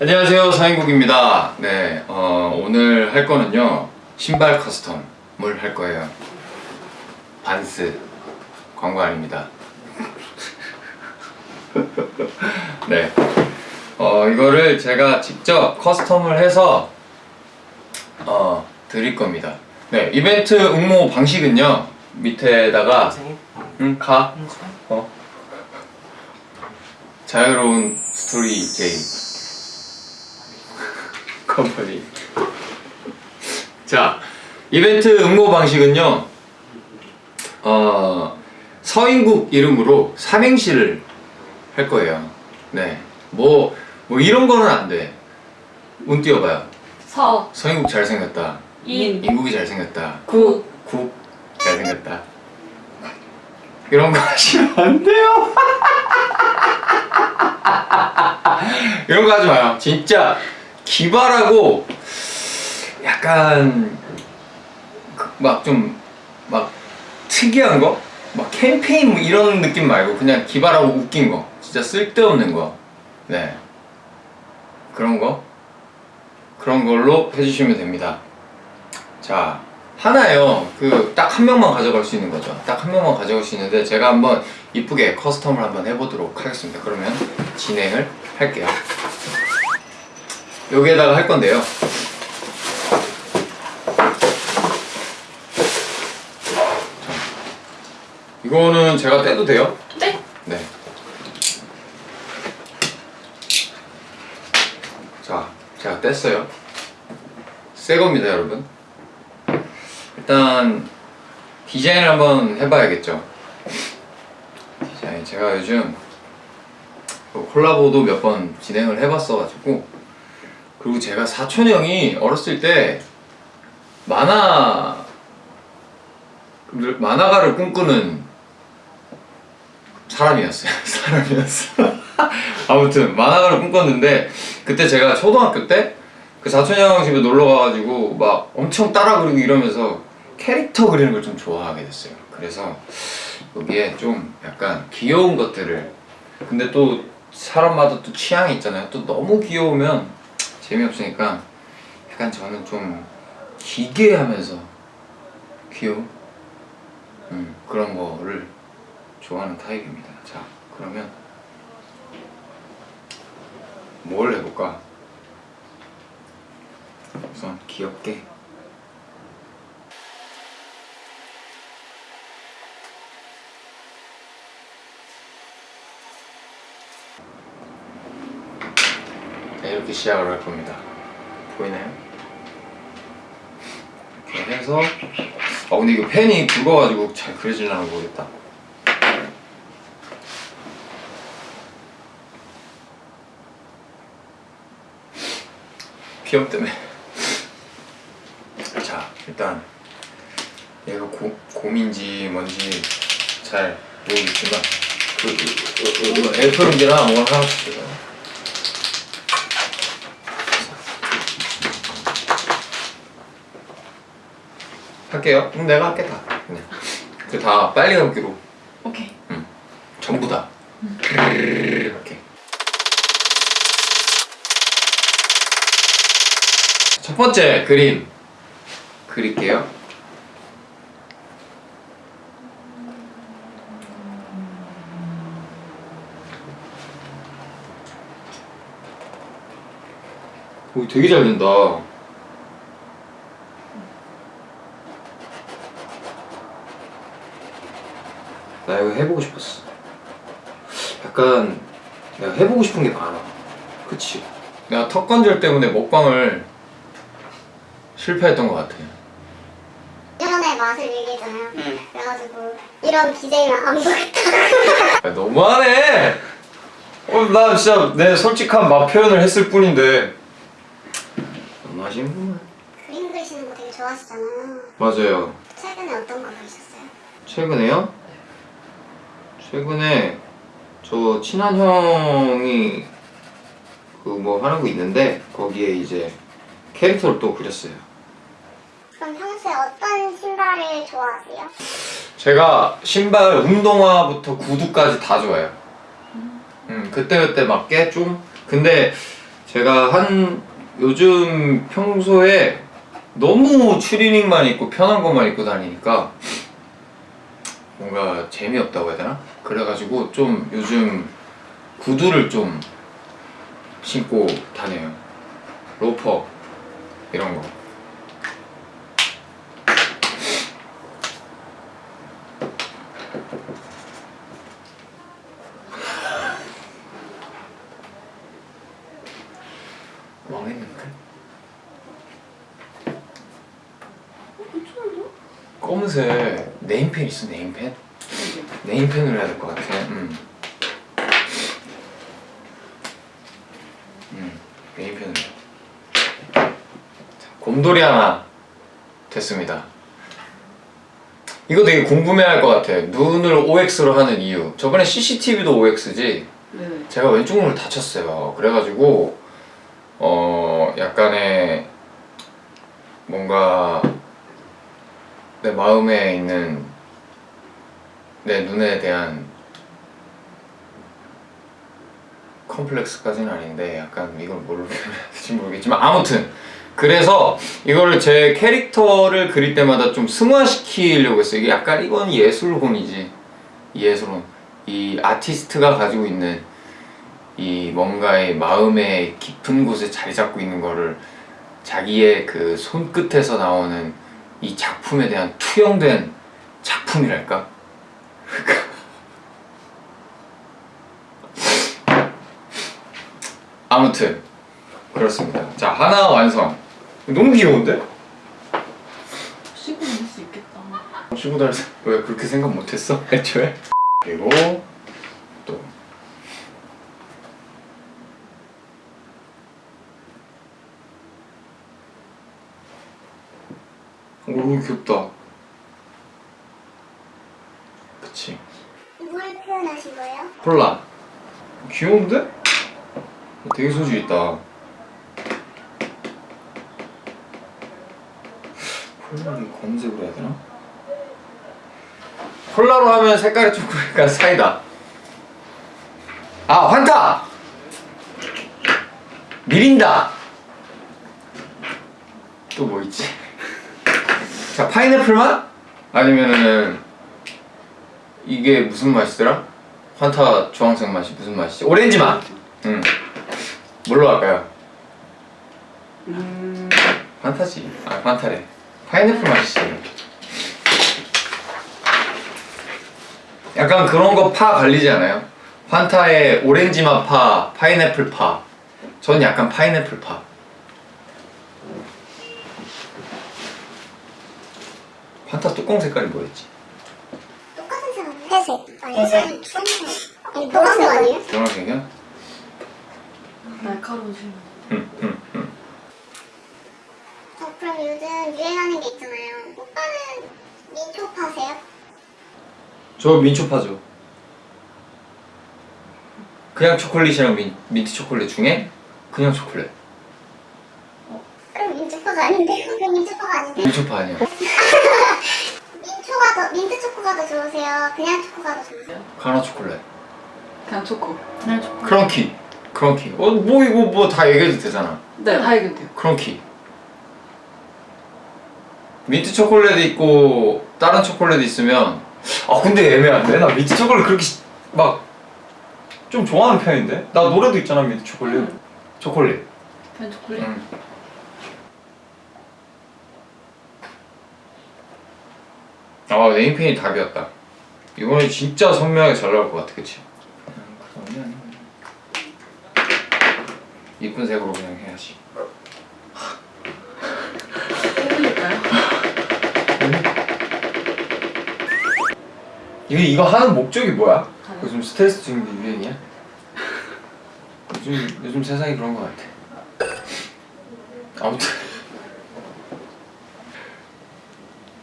안녕하세요 서인국입니다 네 어, 오늘 할 거는요 신발 커스텀을 할 거예요 반스 광고 아닙니다 네 어, 이거를 제가 직접 커스텀을 해서 어, 드릴 겁니다 네 이벤트 응모 방식은요 밑에다가? 응 가. 어? 자유로운 스토리 제이 컴퍼니. 자 이벤트 응모 방식은요 어 서인국 이름으로 삼행시를 할 거예요. 네뭐 뭐 이런 거는 안돼 운 띄워봐요. 서, 서인국 잘생겼다. 인, 인국이 잘생겼다. 구, 국 잘생겼다. 이런 거 하시면 안 돼요. 이런 거 하지 마요. 진짜 기발하고 약간 막좀막 특이한 거? 막 캠페인 뭐 이런 느낌 말고 그냥 기발하고 웃긴 거. 진짜 쓸데없는 거 네. 그런 거? 그런 걸로 해주시면 됩니다. 자 하나요. 그 딱 한 명만 가져갈 수 있는 거죠. 딱 한 명만 가져갈 수 있는데 제가 한번 이쁘게 커스텀을 한번 해보도록 하겠습니다. 그러면 진행을 할게요 여기에다가 할 건데요 자, 이거는 제가 떼도 돼요? 네? 네. 자, 제가 뗐어요. 새 겁니다, 여러분. 일단 디자인을 한번 해봐야겠죠. 디자인 제가 요즘 그 콜라보도 몇 번 진행을 해봤어가지고 그리고 제가 사촌 형이 어렸을 때 만화 만화가를 꿈꾸는 사람이었어요. 사람이었어. 아무튼 만화가를 꿈꿨는데 그때 제가 초등학교 때 그 사촌 형 집에 놀러 가가지고 막 엄청 따라 그리고 이러면서 캐릭터 그리는 걸 좀 좋아하게 됐어요. 그래서 여기에 좀 약간 귀여운 것들을 근데 또 사람마다 또 취향이 있잖아요. 또 너무 귀여우면 재미없으니까 약간 저는 좀 기괴하면서 귀여운 음, 그런 거를 좋아하는 타입입니다. 자, 그러면 뭘 해볼까? 우선 귀엽게 이렇게 시작을 할 겁니다. 보이나요? 이렇게 해서 아 근데 이거 펜이 굵어가지고 잘 그려질려나 모르겠다. 비염 때문에 자 일단 얘가 고, 곰인지 뭔지 잘 모르겠지만 그, 그, 그, 그, 그 애플인지나 뭐 하나씩 줘요 할게요. 그럼 내가 할게 다. 그냥 그다 빨리 감기로 오케이. 전부 다. 이렇게. 첫 번째 그림 그릴게요. 오 되게 잘 된다 나 이거 해보고 싶었어 약간 내가 해보고 싶은 게 많아 그치 내가 턱 관절 때문에 먹방을 실패했던 것 같아 예전에 맛을 얘기했잖아요. 그래가지고 이런 BJ는 안 보겠다. 야, 너무하네 어, 나 진짜 내 솔직한 맛 표현을 했을 뿐인데 너무하시는구만 그림 그리시는 거 되게 좋아하시잖아요. 맞아요 최근에 어떤 거 그리셨어요? 최근에요? 최근에 저 친한 형이 그 뭐 하는 거 있는데 거기에 이제 캐릭터를 또 그렸어요 그럼 평소에 어떤 신발을 좋아하세요? 제가 신발 운동화부터 구두까지 다 좋아해요 음, 그때그때 맞게 좀 근데 제가 한 요즘 평소에 너무 추리닝만 입고 편한 것만 입고 다니니까 뭔가 재미없다고 해야 되나? 그래가지고 좀 요즘 구두를 좀 신고 다녀요. 로퍼 이런 거. 망했는데? 검은색 네임펜 있어 네임펜? 네임펜으로 해야 될 것 같아. 음. 음, 네임펜으로. 자, 곰돌이 하나 됐습니다. 이거 되게 궁금해할 것 같아. 눈을 OX로 하는 이유. 저번에 CCTV도 OX지. 네. 제가 왼쪽 눈을 다쳤어요. 그래가지고 어 약간의 뭔가 내 마음에 있는 내 눈에 대한 컴플렉스까지는 아닌데 약간 이걸 뭘로 표현해야 될지 모르겠지만 아무튼 그래서 이거를 제 캐릭터를 그릴 때마다 좀 승화시키려고 했어요. 이게 약간 이건 예술혼이지 예술혼 이 아티스트가 가지고 있는 이 뭔가의 마음의 깊은 곳에 자리 잡고 있는 거를 자기의 그 손끝에서 나오는 이 작품에 대한 투영된 작품이랄까? 아무튼 그렇습니다. 자 하나 완성. 너무 귀여운데? 쉬고 있을 수 있겠다. 쉬고 다닐 생- 왜 그렇게 생각 못했어? 애초에? 그리고 또 오 귀엽다 그치 뭘 표현하신 거예요? 콜라 귀여운데? 되게 소질 있다 콜라를 검색으로 해야 되나? 콜라로 하면 그러니까 사이다 아 환타! 미린다 또 뭐 있지? 자 파인애플 맛? 아니면은 이게 무슨 맛이더라? 환타 주황색 맛이 무슨 맛이지? 오렌지 맛! 응 뭘로 할까요? 음. 환타지 아 환타래 파인애플 맛이지 약간 그런 거 파 갈리지 않아요? 환타에 오렌지 맛 파, 파인애플 파. 전 약간 파인애플 파. 환타 뚜껑 색깔이 뭐였지? 똑같은 회색 아니 회색 주황색 아니 노란색 아니에요? 노란색이야? 날카로우신. 응, 응, 응. 어, 그럼 요즘 유행하는 게 있잖아요 오빠는 민초 파세요? 저 민초파죠. 그냥 초콜릿이랑 민, 민트 초콜릿 중에 그냥 초콜릿. 그럼 민초파가 아닌데 그럼 민초파가 아닌데 민초파 아니야. 민초가 더 민트 초코가 더 좋으세요? 그냥 초코가 더 좋으세요? 가나 초콜릿. 그냥 초코. 그냥 초코. 크런키. 크런키. 어, 뭐 이거 뭐 다 얘기해도 되잖아. 네, 다 얘기돼요. 크런키. 민트 초콜릿 있고 다른 초콜릿 있으면 아 근데 애매한데 나 민트 초콜릿 그렇게 막 좀 좋아하는 편인데 나 노래도 있잖아 민트 초콜릿 음. 초콜릿 그냥 초콜릿. 응. 아 네임펜이 답이었다 이번에 진짜 선명하게 잘 나올 것 같아 그치? 그러면 이쁜 색으로 그냥 해야지 이거 이거 하는 목적이 뭐야? 가요. 요즘 스트레스 중인 게 유행이야? 요즘 요즘 세상이 그런 것 같아. 아무튼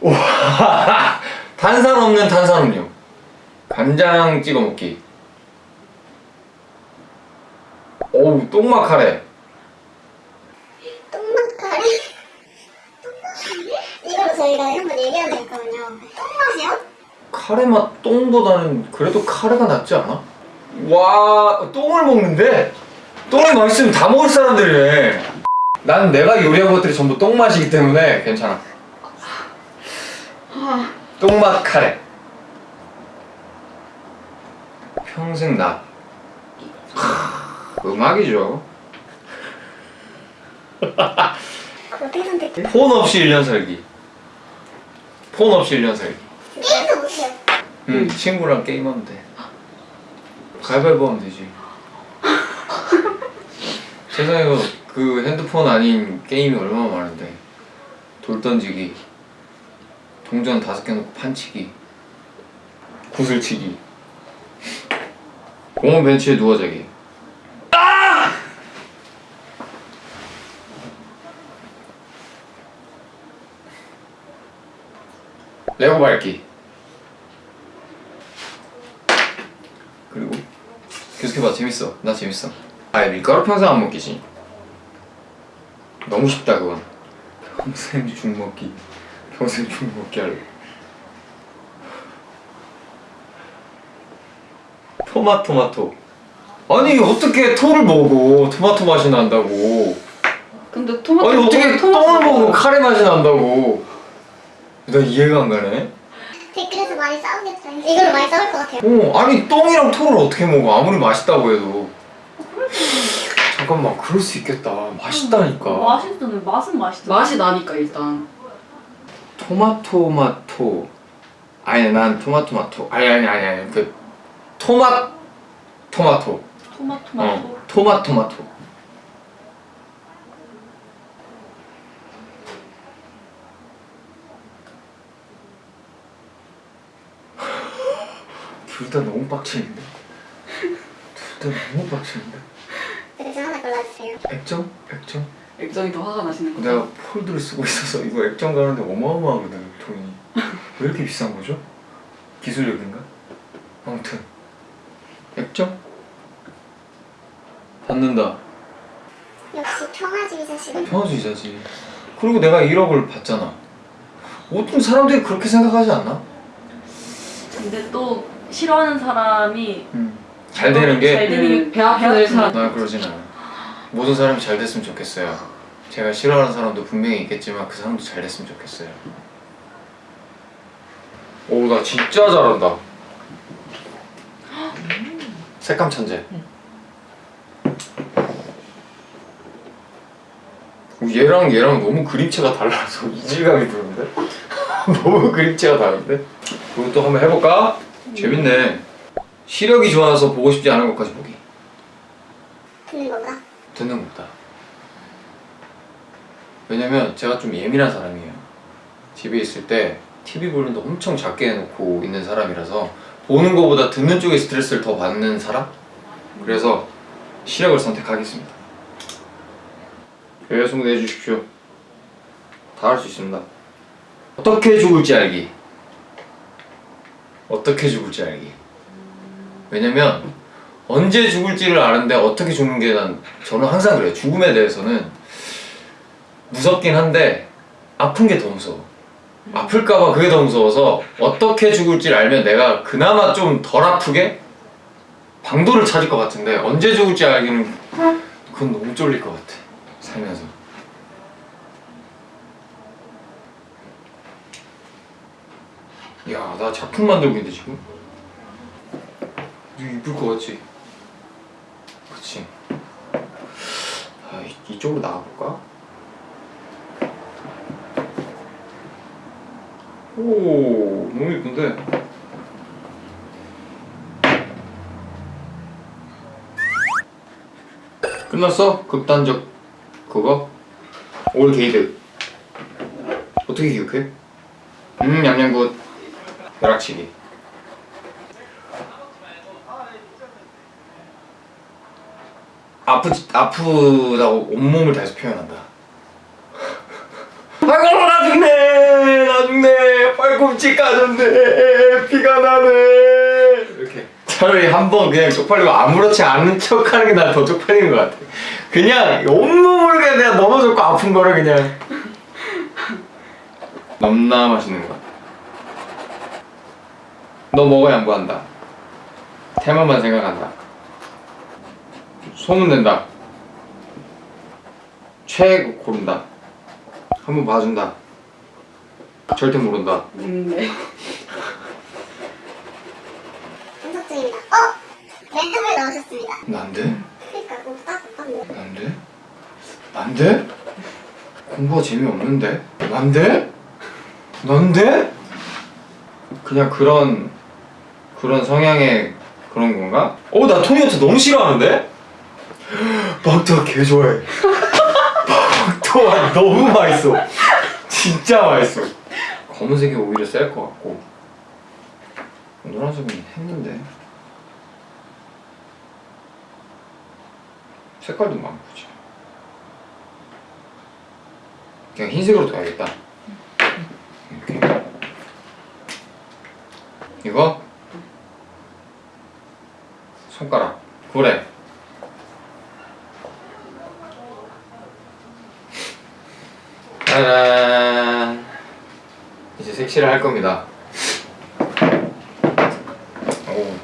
와 탄산 없는 탄산음료 간장 찍어 먹기. 어우 똥맛 카레. 똥맛 카레? 이거로 저희가 한번 얘기하면 되거든요 똥맛이요? 카레 맛 똥보다는 그래도 카레가 낫지 않아? 와 똥을 먹는데 똥이 맛있으면 다 먹을 사람들이네. 난 내가 요리한 것들이 전부 똥 맛이기 때문에 괜찮아. 똥맛 카레. 평생 나. 음악이죠. 폰 없이 1년 살기. 폰 없이 1년 살기. 게임도 못해요. 응, 친구랑 게임하면 돼. 가위바위보 하면 되지. 세상에 그 핸드폰 아닌 게임이 얼마나 많은데. 돌 던지기, 동전 다섯 개 놓고 판치기, 구슬치기, 공원 벤치에 누워 자기. 레고 밟기. 그리고 계속해봐. 재밌어. 나 재밌어. 아예 밀가루 평생 안 먹기지. 너무 쉽다 그건. 평생 죽 먹기. 평생 죽 먹기 할래. 토마토마토. 아니 어떻게 토를 먹어? 토마토 맛이 난다고. 근데 토마토 아니 어떻게 토마토 먹고 카레 맛이 난다고 나 이해가 안 가네 댓글에서 많이 싸우겠다. 이걸로 많이 싸울 것 같아요. 어, 아니 똥이랑 토를 어떻게 먹어? 아무리 맛있다고 해도. 잠깐만, 그럴 수 있겠다. 맛있다니까. 맛있잖아요. 맛은 맛있어. 맛이 나니까 일단 토마토마토. 아니, 난 토마토마토. 아니 아니 아니 아니. 그 토마 토마토. 토마토마토. 어, 토마토마토. 둘 다 너무 빡치는데. 둘 다 너무 빡치는데. 그래서 하나 골라주세요. 액정? 액정? 액정이 더 화가 나시는 거죠? 내가 폴드를 쓰고 있어서 이거 액정 가는데 어마어마하거든 돈이 왜 이렇게 비싼 거죠? 기술력인가? 아무튼 액정? 받는다 역시 평화주의자시군. 평화주의자지 그리고 내가 1억을 받잖아 모든 사람들이 그렇게 생각하지 않나? 근데 또 싫어하는 사람이 잘 되는 게? 잘 되는 배 아플 사람. 나 그러진 않아. 모든 사람이 잘 됐으면 좋겠어요. 제가 싫어하는 사람도 분명히 있겠지만 그 사람도 잘 됐으면 좋겠어요. 오 나 진짜 잘한다. 색감 천재. 오, 얘랑 얘랑 너무 그림체가 달라서 이질감이 드는데? 너무 그림체가 다른데? 이것도 한번 해볼까? 재밌네. 시력이 좋아서 보고 싶지 않은 것까지 보기. 듣는 건가? 듣는 것보다. 왜냐면 제가 좀 예민한 사람이에요. 집에 있을 때 TV 볼륨도 엄청 작게 해놓고 있는 사람이라서 보는 것보다 듣는 쪽에 스트레스를 더 받는 사람? 그래서 시력을 선택하겠습니다. 예, 승부해 주십시오. 다 할 수 있습니다. 어떻게 죽을지 알기 어떻게 죽을지 알기. 왜냐면 언제 죽을지를 아는데 어떻게 죽는 게 난 저는 항상 그래요. 죽음에 대해서는 무섭긴 한데 아픈 게 더 무서워. 아플까봐 그게 더 무서워서 어떻게 죽을지를 알면 내가 그나마 좀 덜 아프게 방도를 찾을 것 같은데 언제 죽을지 알기는 그건 너무 쫄릴 것 같아. 살면서 야 나 작품 만들고 있는데 지금 이거 이쁠 것 같지? 그치 아, 이- 이쪽으로 나가볼까? 오 너무 이쁜데 끝났어? 극단적 그거? 올 게이드 어떻게 기억해? 음 냠냠굿 벼락치기 아프 아프다고 온몸을 다해서 표현한다. 아이고 나 죽네 나 죽네 팔꿈치 까졌네 피가 나네 이렇게 차라리 한 번 그냥 쪽팔리고 아무렇지 않은 척 하는 게 난 더 쪽팔리는 것 같아. 그냥 온몸을 그냥 내가 넘어졌고 아픈 거를 그냥 넘나 맛있는 거. 너 먹어 양보한다. 테마만 생각한다. 소문낸다. 최 고른다. 한번 봐준다. 절대 모른다. 음, 네. 분석 중입니다. 어? 랜덤을 넣으셨습니다. 난데? 그러니까 오딱 딱. 난데? 난데? 공부가 재미없는데? 난데? 난데? 그냥 그런 그런 성향의 그런 건가? 어, 나 토니어트 너무 싫어하는데? 막토가 개 좋아해. 막토가 너무 맛있어. 진짜 맛있어. 검은색이 오히려 셀 것 같고 노란색은 했는데 색깔도 마음에 들지. 그냥 흰색으로 둬야겠다. 이렇게. 이거 그래. 짜란. 이제 색칠을 할 겁니다. 오,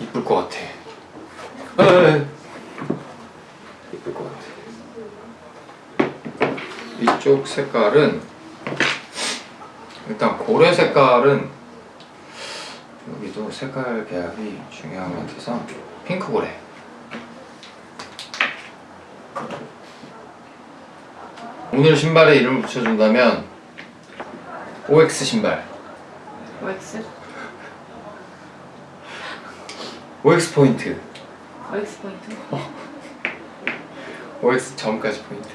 이쁠 것 같아. 에이. 이쁠 것 같아. 이쪽 색깔은 일단 고래 색깔은 여기도 색깔 배합이 중요한 것 같아서 핑크 고래. 오늘 신발에 이름을 붙여준다면 OX 신발. OX? OX 포인트. OX 포인트? OX 점까지 포인트.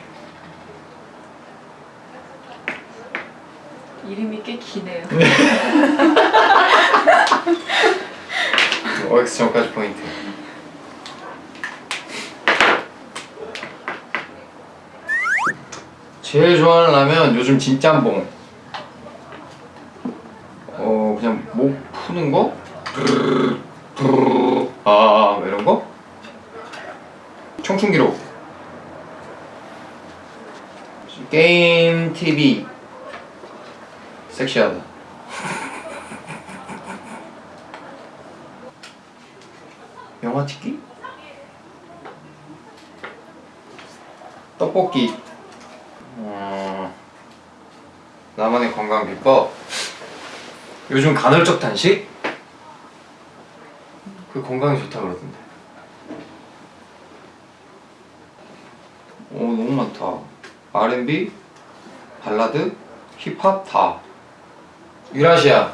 이름이 꽤 기네요. OX 점까지 포인트. 제일 좋아하는 라면 요즘 진짬뽕. 어 그냥 목 푸는 거? 아 뭐 이런 거? 청춘 기록. 게임 TV. 섹시하다. 영화 찍기? 떡볶이. 어, 나만의 건강 비법. 요즘 간헐적 단식? 그 건강에 좋다 그러던데. 오 너무 많다. R&B, 발라드, 힙합 다. 유라시아,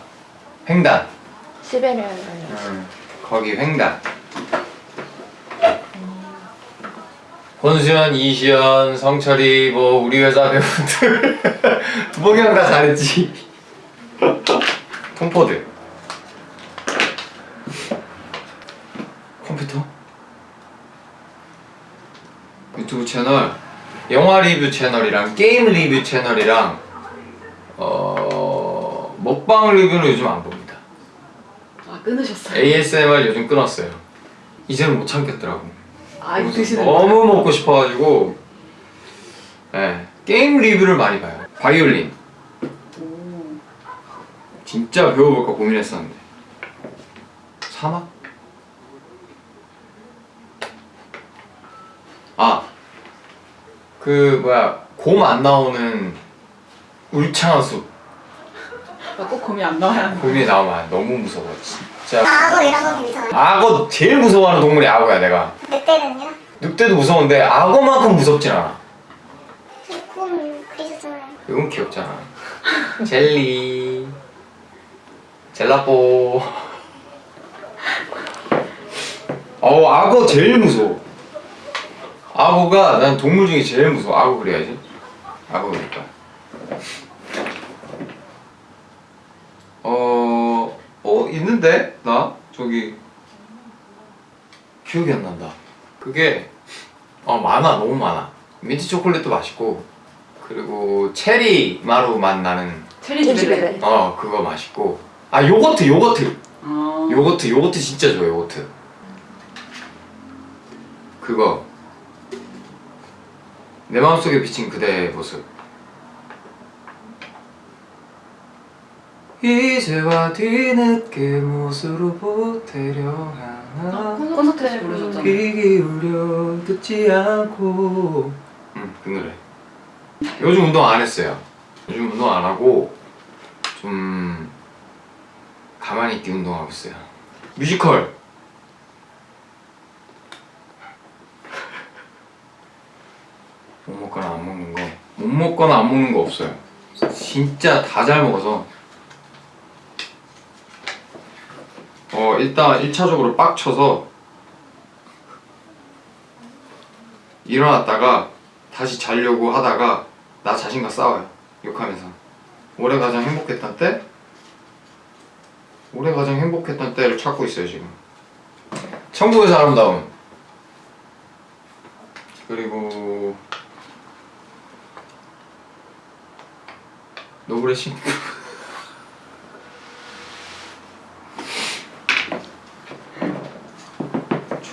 횡단. 시베리아 음, 거기 횡단. 권수현, 이시연, 성철이 뭐 우리 회사 배우들 두봉이 형다 잘했지. 톰포드. 컴퓨터. 유튜브 채널, 영화 리뷰 채널이랑 게임 리뷰 채널이랑 어 먹방 리뷰는 요즘 안 봅니다. 아, 끊으셨어요? ASMR 요즘 끊었어요. 이제는 못 참겠더라고. 아, 이거 드시는 거. 너무 먹고 싶어가지고 네, 게임 리뷰를 많이 봐요. 바이올린 오. 진짜 배워볼까 고민했었는데 사막? 아그 뭐야 곰 안 나오는 울창한 숲 아, 꼭 곰이 안 나와야 곰이 나오면 너무 무서워 진짜 악어 이런 거 괜찮아요. 악어 제일 무서워하는 동물이 악어야 내가 늑대는요? 늑대도 무서운데 악어만큼 무섭진 않아 곰 그리셨잖아요. 이건 귀엽잖아. 젤리. 젤라뽀. 어우, 악어 제일 무서워. 악어가 난 동물 중에 제일 무서워. 악어 그래야지. 악어 그릴까. 어, 어, 있는데? 나? 저기. 기억이 안 난다. 그게, 어, 많아. 너무 많아. 민트 초콜릿도 맛있고, 그리고 체리 마루 맛 나는 체리. 집에. 어 그거 맛있고 아 요거트 요거트 아. 요거트 요거트 진짜 좋아 요거트 그거 내 마음속에 비친 그대의 모습 이제와 뒤늦게 못으로 보태려 하나 콘서트에서 부르셨잖아요. 귀 기울여 듣지 않고 응그 노래 요즘 운동 안 했어요. 요즘 운동 안 하고 좀 가만히 있게 운동하고 있어요. 뮤지컬. 못 먹거나 안 먹는 거. 못 먹거나 안 먹는 거 없어요. 진짜 다 잘 먹어서. 어 일단 1차적으로 빡쳐서 일어났다가 다시 자려고 하다가 나 자신과 싸워요. 욕하면서. 올해 가장 행복했던 때? 올해 가장 행복했던 때를 찾고 있어요 지금. 천국에서 아름다운 그리고 노브레 신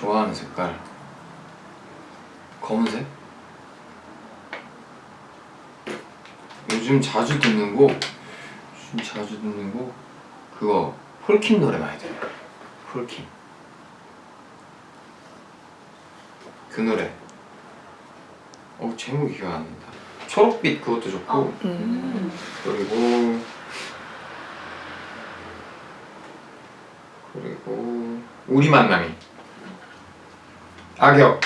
좋아하는 색깔? 검은색? 요즘 자주 듣는 곡? 요즘 자주 듣는 곡? 그거 폴킴 노래 많이 들어요. 폴킴. 그 노래. 어 제목이 기억 안 난다. 초록빛 그것도 좋고. 음. 그리고 그리고 우리 만남이 악역.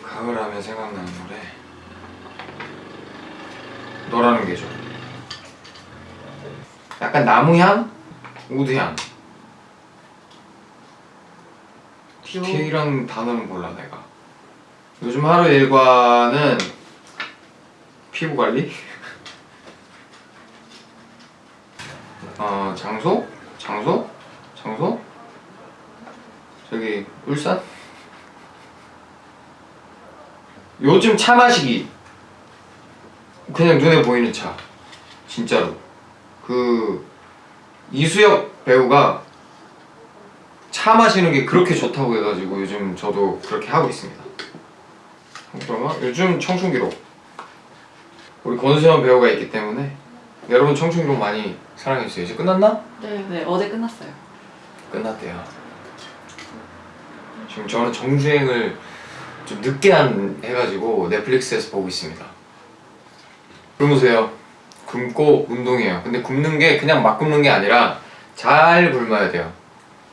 가을하면 생각나는 노래? 너라는 게죠 약간 나무향? 우드향. 디테일한 단어는 몰라 내가. 요즘 하루 일과는 피부 관리? 어 장소? 장소? 장소 저기 울산? 요즘 차 마시기. 그냥 눈에 보이는 차. 진짜로. 그 이수혁 배우가 차 마시는 게 그렇게 좋다고 해가지고 요즘 저도 그렇게 하고 있습니다. 그러면 요즘 청춘기록. 우리 권수현 배우가 있기 때문에 여러분 청춘기록 많이 사랑해주세요. 이제 끝났나? 네, 네 어제 끝났어요. 끝났대요. 지금 저는 정주행을 좀 늦게 한 해가지고 넷플릭스에서 보고 있습니다. 굶으세요. 굶고 운동해요. 근데 굶는 게 그냥 막 굶는 게 아니라 잘 굶어야 돼요.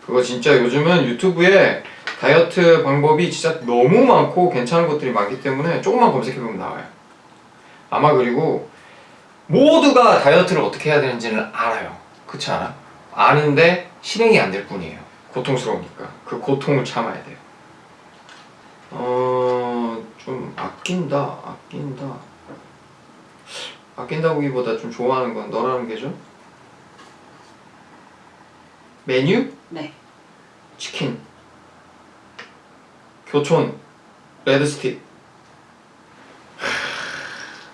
그거 진짜 요즘은 유튜브에 다이어트 방법이 진짜 너무 많고 괜찮은 것들이 많기 때문에 조금만 검색해보면 나와요. 아마 그리고 모두가 다이어트를 어떻게 해야 되는지는 알아요. 그렇지 않아? 아는데 실행이 안 될 뿐이에요. 고통스러우니까 그 고통을 참아야 돼요. 어, 좀 아낀다, 아낀다. 아낀다고기보다 좀 좋아하는 건 너라는 게죠? 메뉴? 네. 치킨. 교촌. 레드스틱.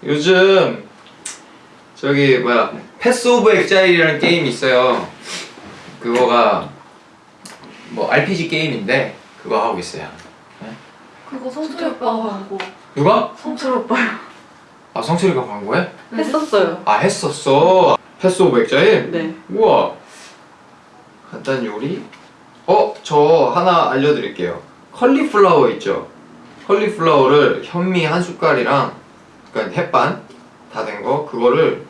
요즘 저기 뭐야 패스 오브 엑자일이라는 게임이 있어요. 그거가 뭐 RPG 게임인데 그거 하고 있어요. 그거 성철 오빠가 광고. 누가? 성철 오빠요. 아 성철이가 광고해? 했었어요. 아 했었어. 패스 오브 엑자일? 네. 우와. 간단 요리? 어, 저 하나 알려드릴게요. 컬리플라워 있죠? 컬리플라워를 현미 한 숟갈이랑 그러니까 햇반 다 된 거 그거를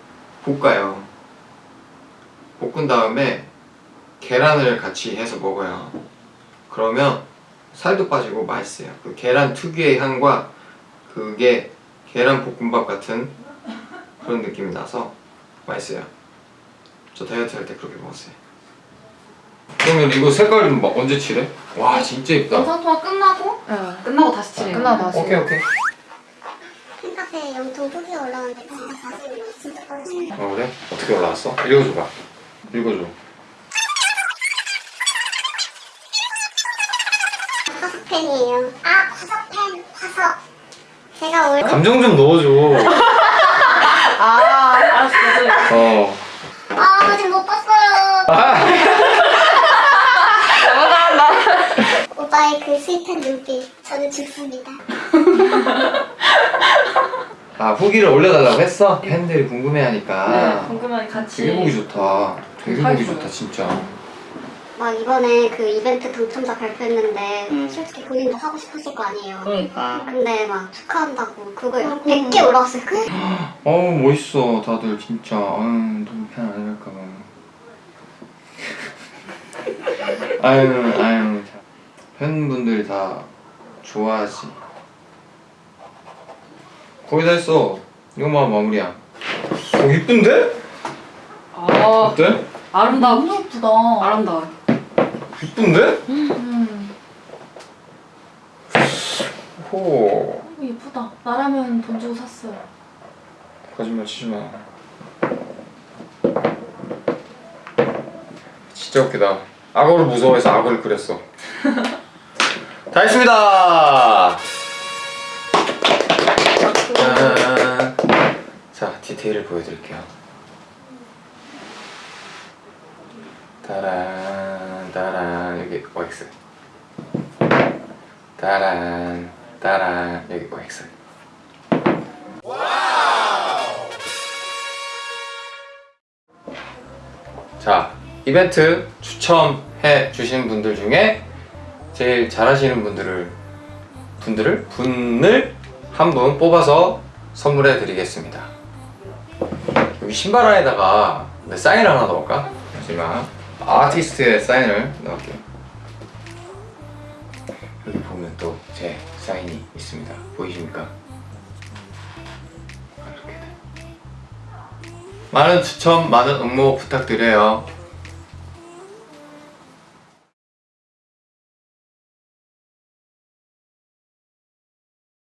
볶아요. 볶은 다음에 계란을 같이 해서 먹어요. 그러면 살도 빠지고 맛있어요. 그 계란 특유의 향과 그게 계란 볶음밥 같은 그런 느낌이 나서 맛있어요. 저 다이어트 할 때 그렇게 먹었어요. 그러면 이거 색깔은 막 언제 칠해? 와 진짜 예쁘다. 영상 통화 끝나고 네. 끝나고 다시 칠해요. 끝나고 다시. 오케이 오케이. 팬카페 영통 후기 올라오는데 진짜 가슴이 진짜 떨어지네. 어 그래? 어떻게 올라왔어? 읽어줘봐. 읽어줘. 화석 팬이에요. 아 화석 팬 화석. 제가 올 감정 좀 넣어줘. 아, 알았어요. 어. 아 아직 못 봤어요. 아. 오빠의 그 스윗한 눈빛 저는 죽습니다. 아 후기를 올려달라고 했어? 팬들이 궁금해하니까. 네, 궁금하니 같이. 되게 보기 좋다. 되게 보기. 좋다 진짜. 막 이번에 그 이벤트 당첨자 발표했는데 음. 솔직히 본인도 하고 싶었을 거 아니에요. 그러니까. 근데 막 축하한다고 그거 100개 올라왔어요. 그 어우 멋있어 다들 진짜 아유 너무 팬 아니랄까봐 아유 아유 참. 팬분들이 다 좋아하지 거의 다 했어 이거만 마무리야 어 이쁜데? 아 어때? 아름다워. 너무 예쁘다. 아름다워. 이쁜데? 음. 호 예쁘다. 나라면 돈 주고 샀어요. 거짓말 치지 마 진짜 웃기다 악어를 무서워해서 악어를 그렸어 다 했습니다 짠. 자 디테일을 보여드릴게요 따란 따란 여기 OX 따란 따란 여기 OX 자 이벤트 추첨해 주신 분들 중에 제일 잘하시는 분들을 분들을 분을 한 분 뽑아서 선물해 드리겠습니다. 여기 신발 안에다가 내 사인을 하나 넣을까? 하지만 아티스트의 사인을 넣을게요. 여기 보면 또 제 사인이 있습니다. 보이십니까? 돼. 많은 추천, 많은 응모 부탁드려요.